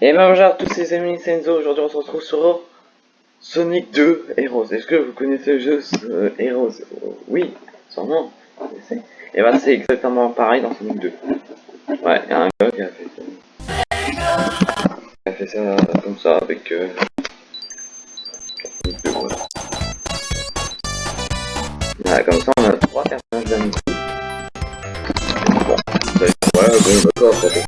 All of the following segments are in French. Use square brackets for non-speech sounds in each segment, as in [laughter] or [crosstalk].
Et ben bonjour à tous les amis Senzo, aujourd'hui on se retrouve sur Sonic 2 Heroes. Est-ce que vous connaissez le jeu euh, Heroes? Oui, sûrement. Et ben c'est exactement pareil dans Sonic 2. Ouais, il y a un gars qui a fait ça. Il a fait ça comme ça avec... Euh... Ouais, comme ça on a trois personnages d'amis. Bon, voilà, bon d'accord, Sauf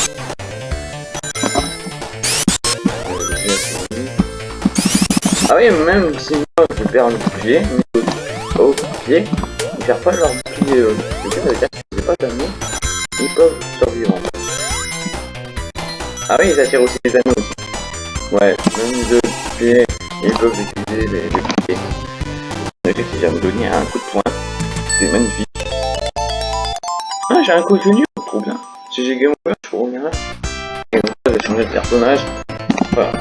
Ah oui, même si moi je perds le bouclier, au pied, ils perdent pas leur bouclier. Euh, ça veut pas d'amour, ils peuvent survivre. Ah oui, ils attirent aussi les anneaux aussi. Ouais, même de pied, ils peuvent utiliser les, les boucliers. J'ai me donné un coup de poing, c'est magnifique. Ah, j'ai un contenu, trop bien. Si j'ai game over, je peux revenir là. Et donc, je vais changer de personnage. Voilà.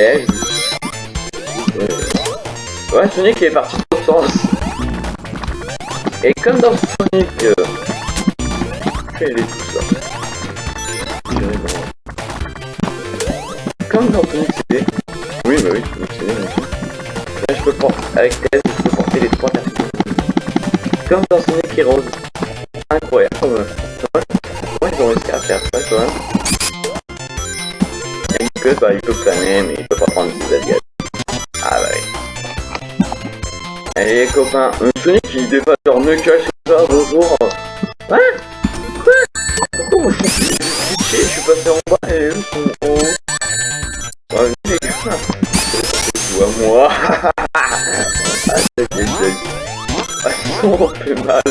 Ouais, Sonic est parti dans sens. Et comme dans Sonic... Euh... Comme dans Sonic CD... Oui, bah oui, Sonic CD, Là, je peux porter... Avec Tez, je peux porter les trois personnes. Comme dans Sonic Heroes. Copains, un Sonic qui dépasse leur Knuckles comme ça, bonjour. Hein Quoi Pourquoi moi je suis je suis passé en bas et eux sont en haut Ouais les gars, c'est à moi. [laughs] ah c'est quel Ah ils sont fait mal.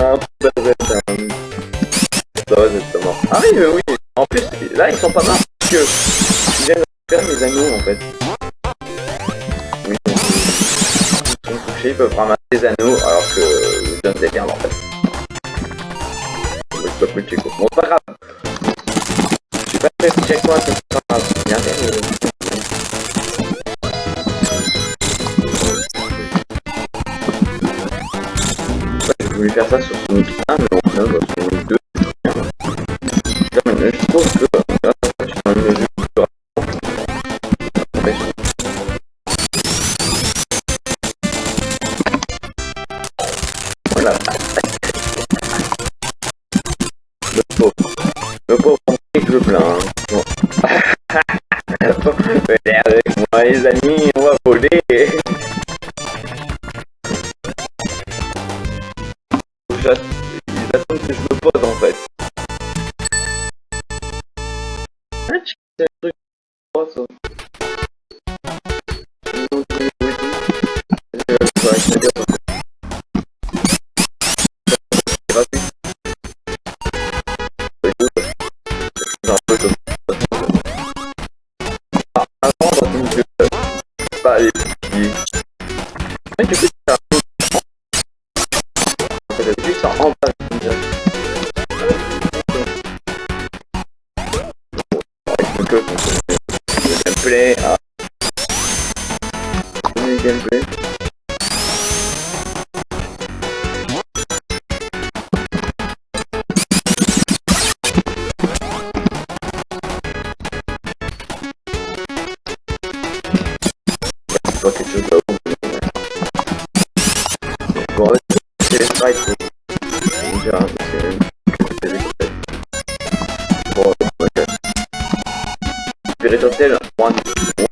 Ah putain Ça va c'est mort. Ah oui mais oui, en plus là ils sont pas morts parce que ils viennent faire mes anneaux en fait. Ils peuvent ramasser des anneaux alors que je donne des merdes en fait. Je peux plus Bon, pas grave. Suis pas très check moi, Le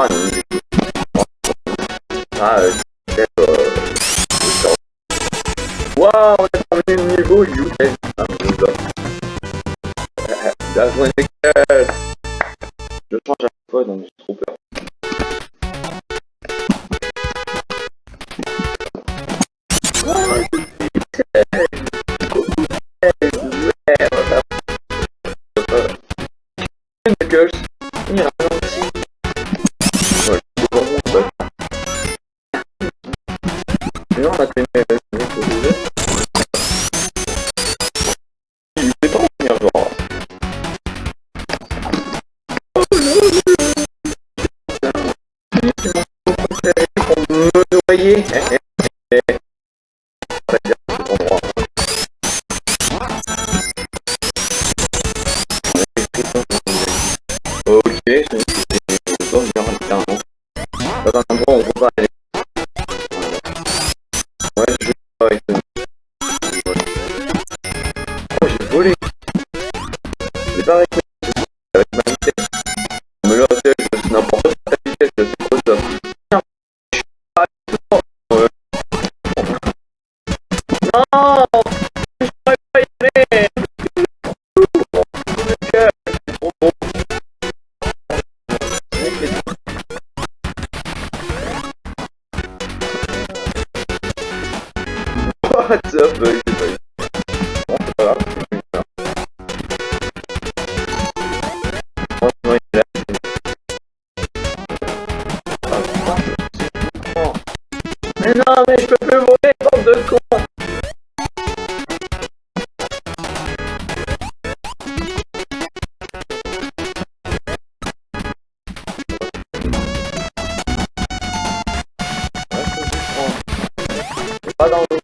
du coup. Ah, euh, c'est euh, Waouh, on a terminé le niveau, you Ah, je That's when it Je me noyer. What's up, buddy? Bon, c'est pas grave, c'est ça. Franchement, il est là. Mais non, mais je peux plus bande de con Pas dans l'eau.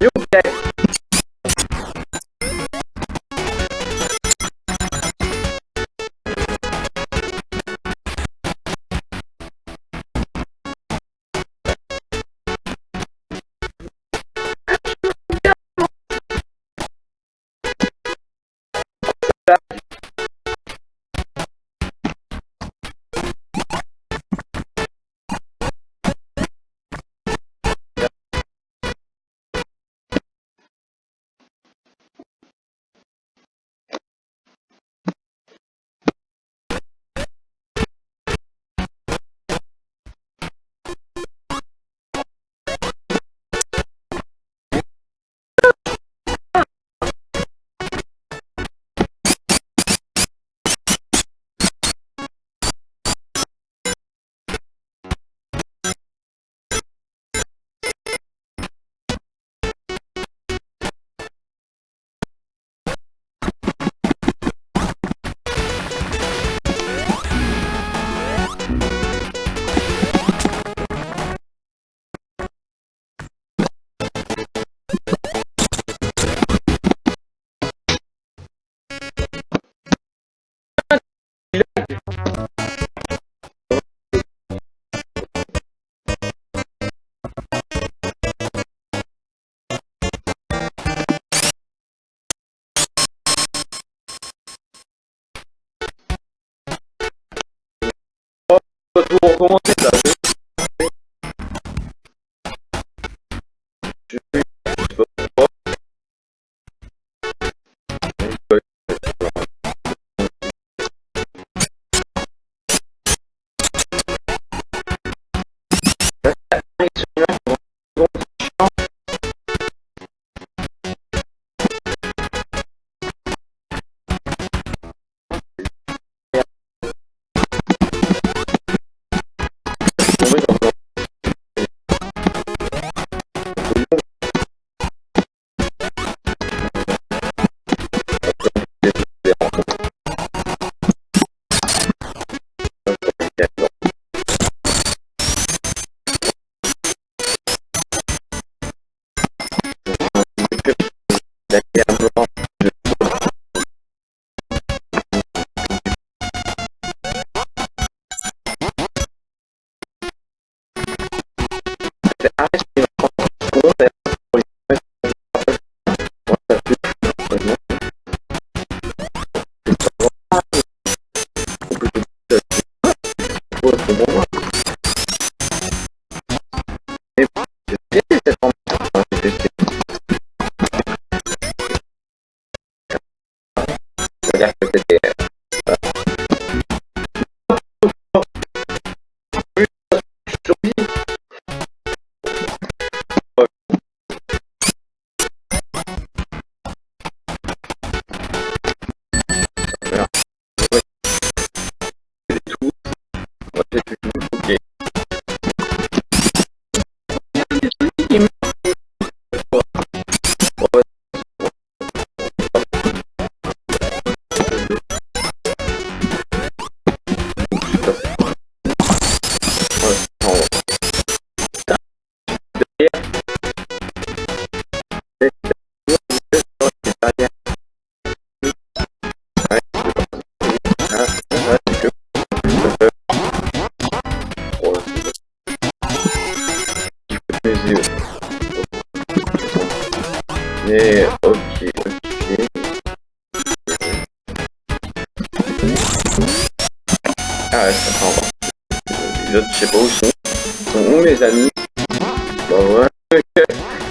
You get dois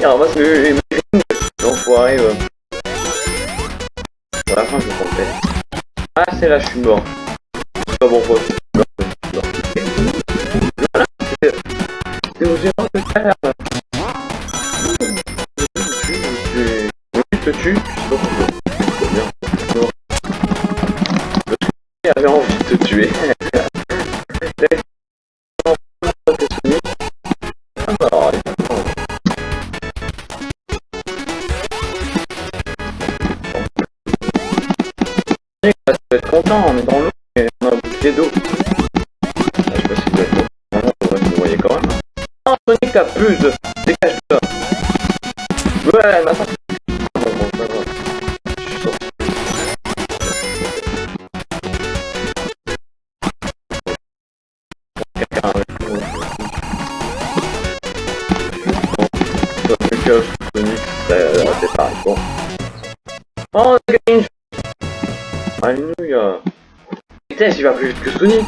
il ramasse mes mes l'enfoiré. À la fin, je comptais. Ah, c'est là, je suis mort. Je pas je mort. Voilà, c'est... De là. te tue, je envie de te tuer. Ah bah on est dans l'eau et on a bouclier d'eau. Ah, je sais pas si vous êtes Non, non, vous voyez quand même. Oh, Sonic t'abuse Dégage de là Ouais, maintenant c'est. Bon. Oh, on a gagné Alléluia Putain, il va plus vite que Sonic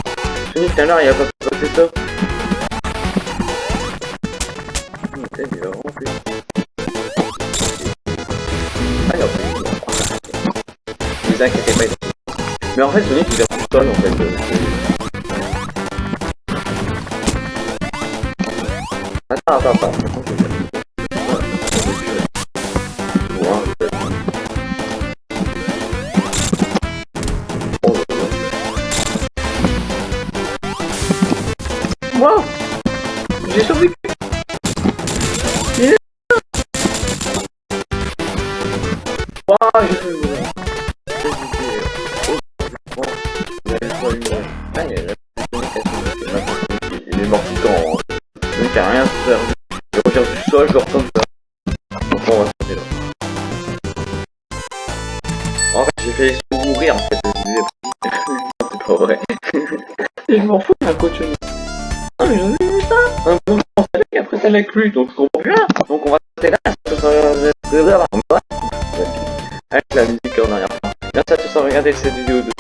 Sonic, tout à l'heure, il a pas pu passer ça. Il Ah, il a Ne vous inquiétez pas, Mais en fait, Sonic, il va tout seul, en fait. Attends, attends, attends. J'ai survécu Waouh, j'ai mourir. Il est mort tout le temps. Donc il a rien servi. Il revient du sol, genre comme ça. Donc on va se là. En fait, j'ai fait mourir en fait. C'est pas vrai. je m'en fous ça l'a plus, donc je comprends rien Donc on va rester là, avec la musique en arrière. Merci à tous d'avoir regardé cette vidéo de